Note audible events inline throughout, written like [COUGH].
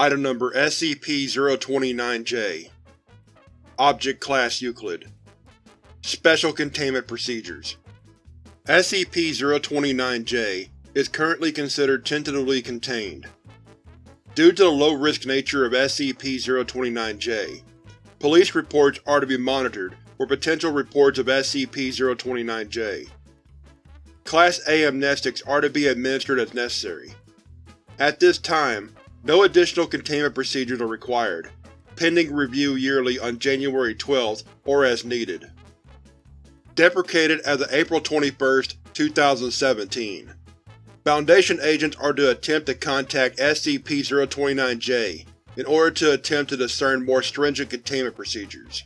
Item Number SCP-029-J Object Class Euclid Special Containment Procedures SCP-029-J is currently considered tentatively contained. Due to the low-risk nature of SCP-029-J, police reports are to be monitored for potential reports of SCP-029-J. Class A amnestics are to be administered as necessary. At this time, no additional containment procedures are required, pending review yearly on January 12th or as needed. Deprecated as of April 21, 2017. Foundation agents are to attempt to contact SCP-029-J in order to attempt to discern more stringent containment procedures.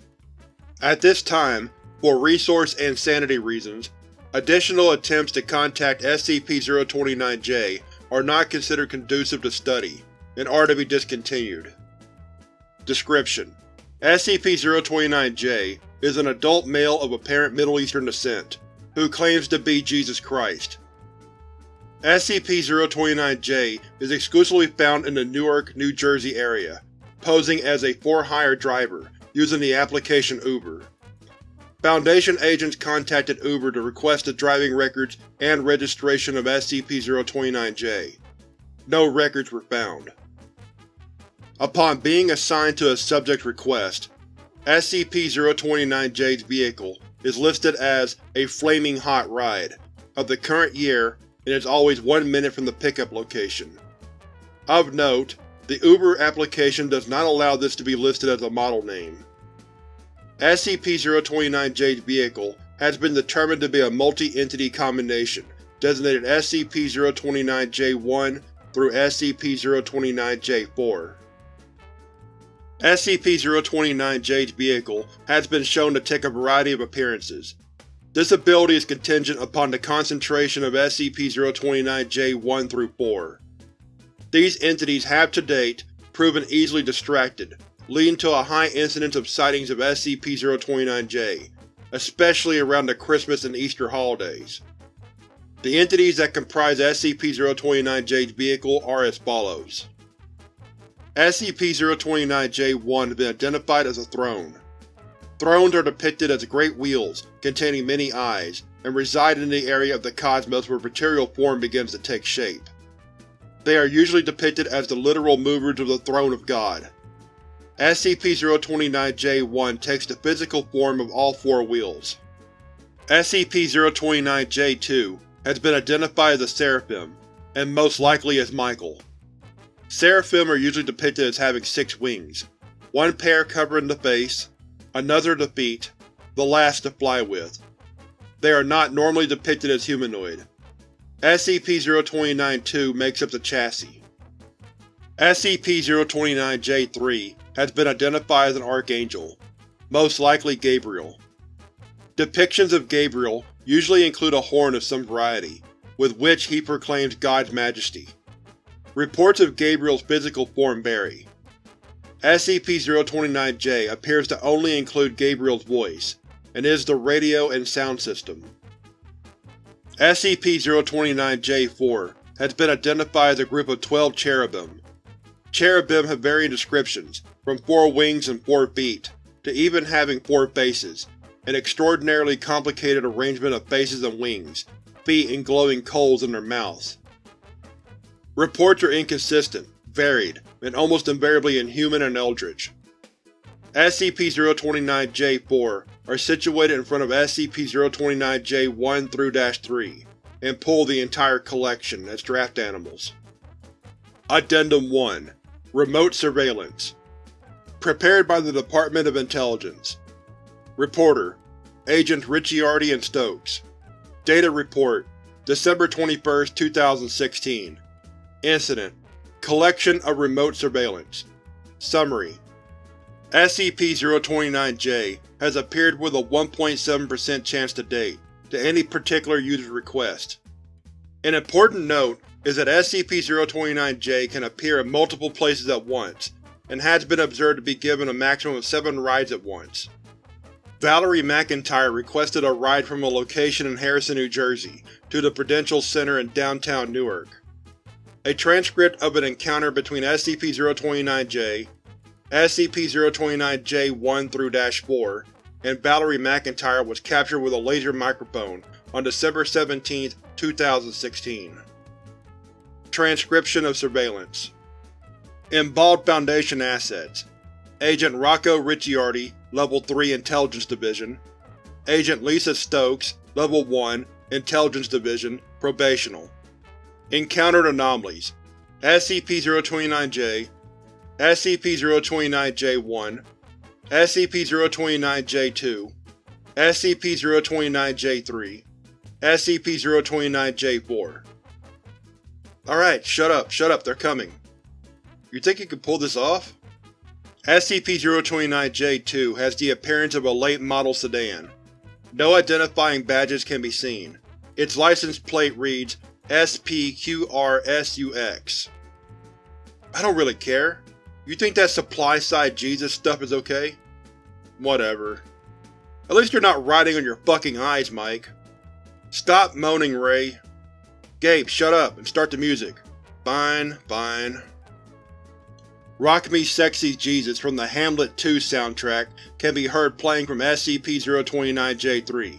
At this time, for resource and sanity reasons, additional attempts to contact SCP-029-J are not considered conducive to study, and are to be discontinued. Description: SCP-029-J is an adult male of apparent Middle Eastern descent, who claims to be Jesus Christ. SCP-029-J is exclusively found in the Newark, New Jersey area, posing as a for-hire driver, using the application Uber. Foundation agents contacted Uber to request the driving records and registration of SCP-029-J. No records were found. Upon being assigned to a subject request, SCP-029-J's vehicle is listed as a Flaming Hot Ride, of the current year and is always one minute from the pickup location. Of note, the Uber application does not allow this to be listed as a model name. SCP-029-J's vehicle has been determined to be a multi-entity combination designated SCP-029-J1 through SCP-029-J4. SCP-029-J's vehicle has been shown to take a variety of appearances. This ability is contingent upon the concentration of SCP-029-J1 through 4. These entities have to date proven easily distracted, leading to a high incidence of sightings of SCP-029-J, especially around the Christmas and Easter holidays. The entities that comprise SCP-029-J's vehicle are as follows. SCP-029-J1 has been identified as a throne. Thrones are depicted as great wheels containing many eyes, and reside in the area of the cosmos where material form begins to take shape. They are usually depicted as the literal movers of the Throne of God. SCP-029-J1 takes the physical form of all four wheels. SCP-029-J2 has been identified as a Seraphim, and most likely as Michael. Seraphim are usually depicted as having six wings, one pair covering the face, another the feet, the last to fly with. They are not normally depicted as humanoid. SCP-029-2 makes up the chassis. SCP-029-J3 has been identified as an Archangel, most likely Gabriel. Depictions of Gabriel usually include a horn of some variety, with which he proclaims God's majesty. Reports of Gabriel's physical form vary. SCP-029-J appears to only include Gabriel's voice, and is the radio and sound system. SCP-029-J4 has been identified as a group of 12 cherubim. Cherubim have varying descriptions, from four wings and four feet, to even having four faces, an extraordinarily complicated arrangement of faces and wings, feet and glowing coals in their mouths. Reports are inconsistent, varied, and almost invariably inhuman and eldritch. SCP-029-J4 are situated in front of SCP-029-J1-3, and pull the entire collection as draft animals. Addendum 1 Remote Surveillance Prepared by the Department of Intelligence Reporter Agents Ricciardi and Stokes Data Report December 21, 2016 Incident Collection of Remote Surveillance Summary SCP-029-J has appeared with a 1.7% chance to date to any particular user's request. An important note is that SCP-029-J can appear in multiple places at once, and has been observed to be given a maximum of seven rides at once. Valerie McIntyre requested a ride from a location in Harrison, New Jersey to the Prudential Center in downtown Newark. A transcript of an encounter between SCP-029-J, SCP-029-J1-4, and Valerie McIntyre was captured with a laser microphone on December 17, 2016. Transcription of surveillance. Involved Foundation Assets. Agent Rocco Ricciardi, Level 3 Intelligence Division. Agent Lisa Stokes, Level 1 Intelligence Division, Probational Encountered Anomalies SCP-029-J SCP-029-J1 SCP-029-J2 SCP-029-J3 SCP-029-J4 Alright, shut up, shut up, they're coming. You think you can pull this off? SCP-029-J2 has the appearance of a late model sedan. No identifying badges can be seen. Its license plate reads SPQRSUX. I don't really care. You think that supply-side Jesus stuff is okay? Whatever. At least you're not riding on your fucking eyes, Mike. Stop moaning, Ray. Gabe, shut up and start the music. Fine, fine. Rock Me Sexy Jesus from the Hamlet 2 soundtrack can be heard playing from SCP-029-J3.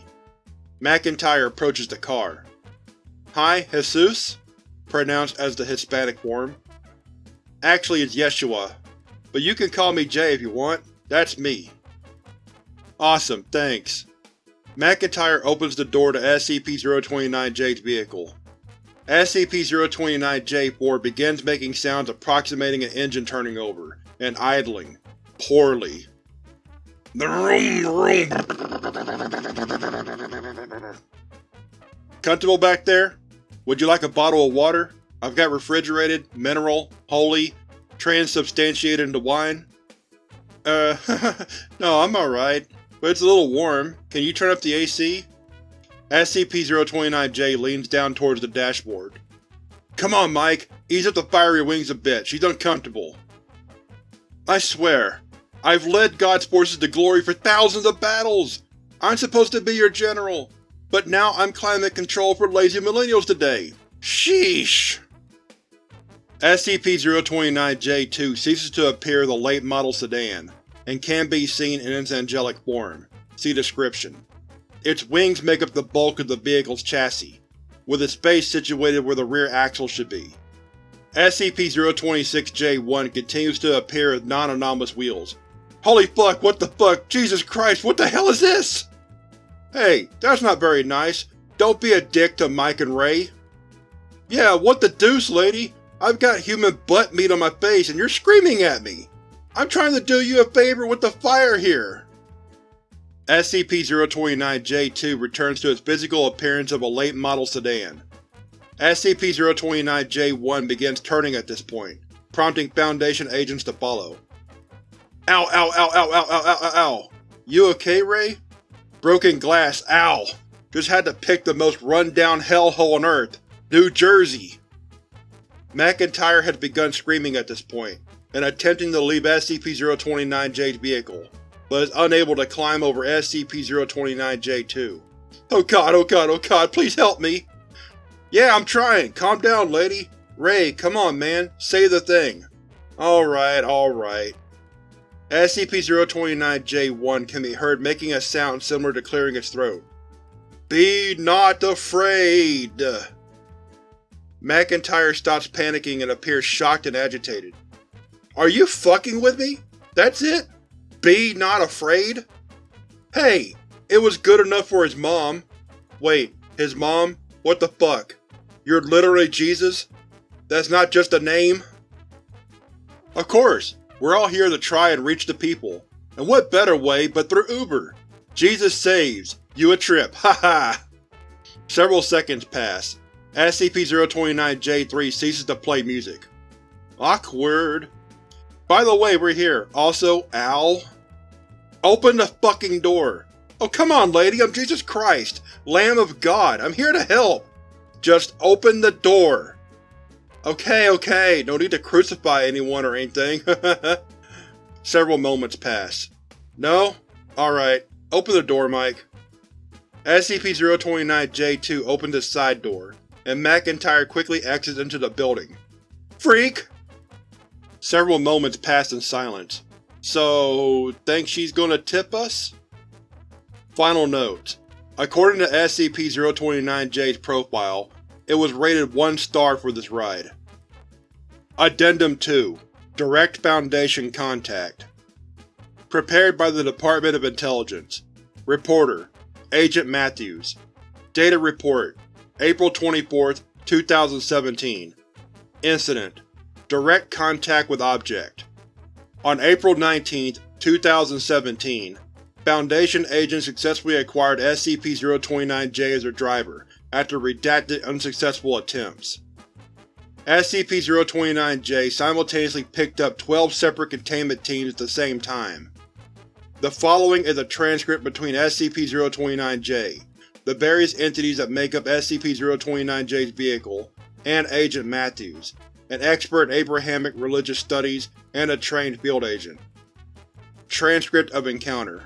McIntyre approaches the car. Hi, Jesus? Pronounced as the Hispanic form. Actually it's Yeshua, but you can call me Jay if you want. That's me. Awesome, thanks. McIntyre opens the door to SCP-029-J's vehicle. SCP-029-J4 begins making sounds approximating an engine turning over, and idling. Poorly. Comfortable back there? Would you like a bottle of water? I've got refrigerated, mineral, holy, transubstantiated into wine. Uh, [LAUGHS] no, I'm alright, but it's a little warm. Can you turn up the AC? SCP-029-J leans down towards the dashboard. Come on, Mike, ease up the fiery wings a bit, she's uncomfortable. I swear, I've led God's forces to glory for thousands of battles! I'm supposed to be your general, but now I'm climate control for lazy millennials today! Sheesh! SCP-029-J2 ceases to appear in the late model sedan, and can be seen in its angelic form. See description. Its wings make up the bulk of the vehicle's chassis, with its base situated where the rear axle should be. SCP-026-J1 continues to appear with non-anomalous wheels. Holy fuck, what the fuck, Jesus Christ, what the hell is this? Hey, that's not very nice. Don't be a dick to Mike and Ray. Yeah, what the deuce, lady? I've got human butt meat on my face and you're screaming at me! I'm trying to do you a favor with the fire here! SCP-029-J2 returns to its physical appearance of a late model sedan. SCP-029-J1 begins turning at this point, prompting Foundation agents to follow. Ow ow ow ow ow ow ow ow ow! You okay, Ray? Broken glass, ow! Just had to pick the most run-down hellhole on Earth. New Jersey! McIntyre has begun screaming at this point, and attempting to leave SCP-029-J's vehicle but is unable to climb over SCP-029-J2. Oh god, oh god, oh god, please help me! Yeah, I'm trying! Calm down, lady! Ray, come on, man, say the thing! Alright, alright. SCP-029-J1 can be heard making a sound similar to clearing its throat. Be not afraid! McIntyre stops panicking and appears shocked and agitated. Are you fucking with me? That's it? Be not afraid? Hey, it was good enough for his mom. Wait, his mom? What the fuck? You're literally Jesus? That's not just a name? Of course, we're all here to try and reach the people. And what better way but through Uber? Jesus saves. You a trip, [LAUGHS] haha! Several seconds pass. SCP-029-J3 ceases to play music. Awkward. By the way, we're here. Also, Al. Open the fucking door! Oh come on lady, I'm Jesus Christ! Lamb of God, I'm here to help! Just open the door! Okay, okay, no need to crucify anyone or anything. [LAUGHS] Several moments pass. No? Alright, open the door, Mike. SCP-029-J2 opens its side door, and McIntyre quickly exits into the building, Freak! Several moments pass in silence. So, think she's gonna tip us? Final note: According to SCP-029-J's profile, it was rated 1 star for this ride. Addendum 2 Direct Foundation Contact. Prepared by the Department of Intelligence. Reporter Agent Matthews. Data Report April 24, 2017 Incident. Direct Contact with Object. On April 19, 2017, Foundation agents successfully acquired SCP-029-J as their driver, after redacted unsuccessful attempts. SCP-029-J simultaneously picked up 12 separate containment teams at the same time. The following is a transcript between SCP-029-J, the various entities that make up SCP-029-J's vehicle, and Agent Matthews, an expert in Abrahamic religious studies and a trained field agent. Transcript of Encounter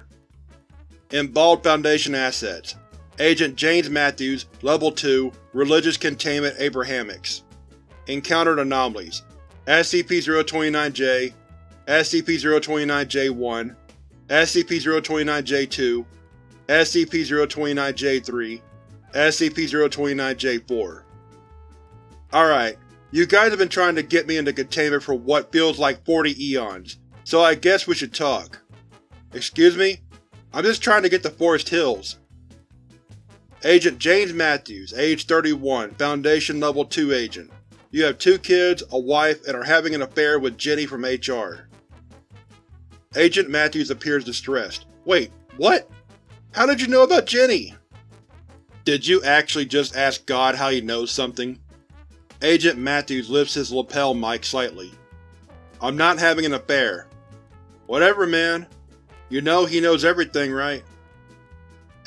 Involved Foundation Assets Agent James Matthews, Level 2, Religious Containment Abrahamics Encountered Anomalies SCP-029-J SCP-029-J1 SCP-029-J2 SCP-029-J3 SCP-029-J4 Alright, you guys have been trying to get me into containment for what feels like 40 eons, so I guess we should talk. Excuse me? I'm just trying to get to Forest Hills. Agent James Matthews, age 31, Foundation Level 2 Agent. You have two kids, a wife, and are having an affair with Jenny from HR. Agent Matthews appears distressed. Wait, what? How did you know about Jenny? Did you actually just ask God how he knows something? Agent Matthews lifts his lapel mic slightly. I'm not having an affair. Whatever, man. You know he knows everything, right?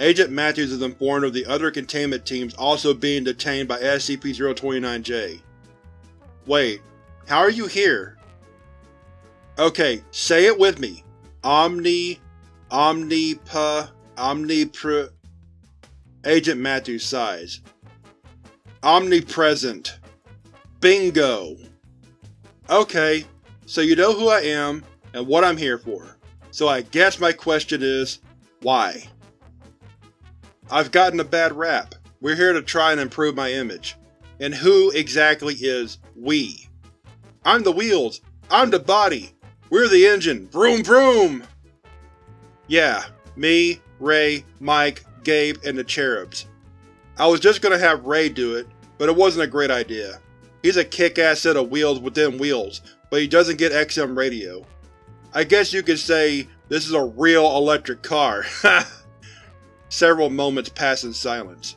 Agent Matthews is informed of the other containment teams also being detained by SCP-029-J. Wait, how are you here? Okay, say it with me. Omni... Omnipa... Omnipre... Agent Matthews sighs. Omnipresent. Bingo! Okay, so you know who I am, and what I'm here for. So I guess my question is, why? I've gotten a bad rap. We're here to try and improve my image. And who exactly is we? I'm the wheels. I'm the body. We're the engine. Vroom vroom! Yeah, me, Ray, Mike, Gabe, and the Cherubs. I was just gonna have Ray do it, but it wasn't a great idea. He's a kick-ass set of wheels within wheels, but he doesn't get XM radio. I guess you could say this is a real electric car. [LAUGHS] Several moments pass in silence.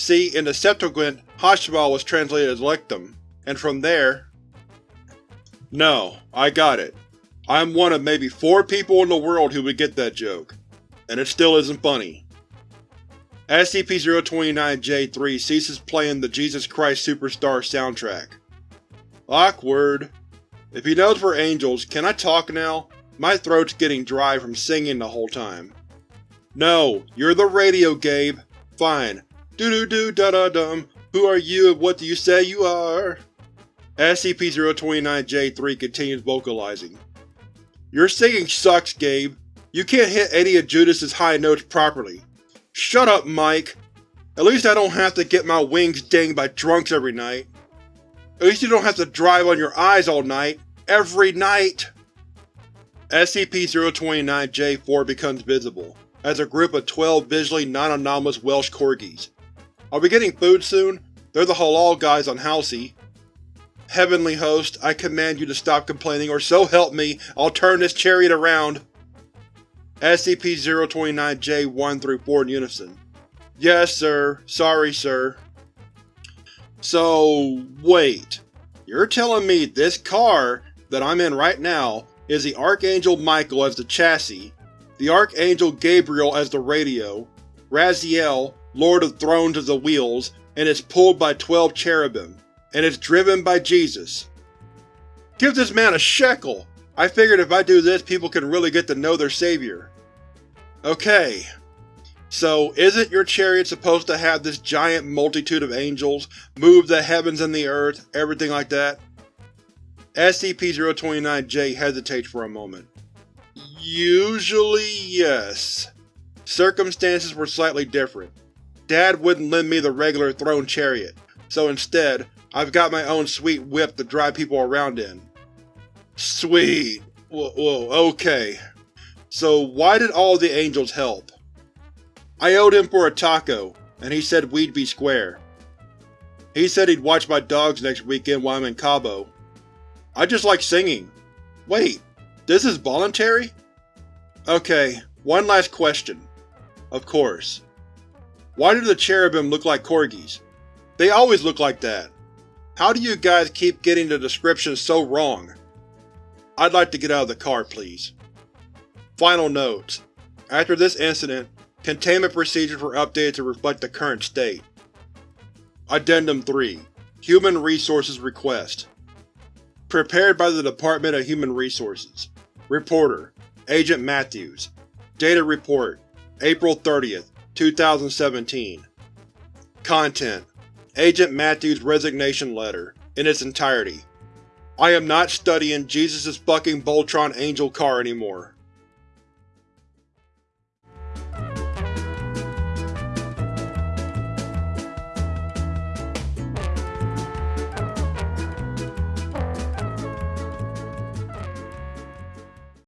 See, in the Septuagint, Hashmal was translated as electrum, and from there… No, I got it. I'm one of maybe four people in the world who would get that joke. And it still isn't funny. SCP-029-J3 ceases playing the Jesus Christ Superstar soundtrack. Awkward. If he knows we're angels, can I talk now? My throat's getting dry from singing the whole time. No, you're the radio, Gabe. Fine. Doo-doo-doo da-da-dum. Who are you and what do you say you are? SCP-029-J3 continues vocalizing. Your singing sucks, Gabe. You can't hit any of Judas's high notes properly. Shut up, Mike! At least I don't have to get my wings dinged by drunks every night. At least you don't have to drive on your eyes all night. Every night! SCP-029-J4 becomes visible, as a group of 12 visually non-anomalous Welsh Corgis. Are we getting food soon? They're the halal guys on Halsey. Heavenly Host, I command you to stop complaining or so help me, I'll turn this chariot around! SCP-029-J 1 through 4 in unison. Yes, sir. Sorry, sir. So, wait. You're telling me this car that I'm in right now is the Archangel Michael as the chassis, the Archangel Gabriel as the radio, Raziel, Lord of Thrones as the wheels, and is pulled by 12 cherubim, and is driven by Jesus. Give this man a shekel! I figured if I do this people can really get to know their savior. Okay. So, isn't your chariot supposed to have this giant multitude of angels, move the heavens and the earth, everything like that? SCP-029-J hesitates for a moment. Usually, yes. Circumstances were slightly different. Dad wouldn't lend me the regular throne chariot, so instead, I've got my own sweet whip to drive people around in. Sweet. Whoa, whoa, okay. So why did all the angels help? I owed him for a taco, and he said we'd be square. He said he'd watch my dogs next weekend while I'm in Cabo. I just like singing. Wait, this is voluntary? Okay, one last question. Of course. Why do the cherubim look like corgis? They always look like that. How do you guys keep getting the descriptions so wrong? I'd like to get out of the car, please. Final notes. After this incident, Containment procedures were updated to reflect the current state. Addendum 3 Human Resources Request Prepared by the Department of Human Resources Reporter Agent Matthews Data Report April 30, 2017 Content Agent Matthews' resignation letter, in its entirety. I am not studying Jesus' fucking Voltron Angel car anymore.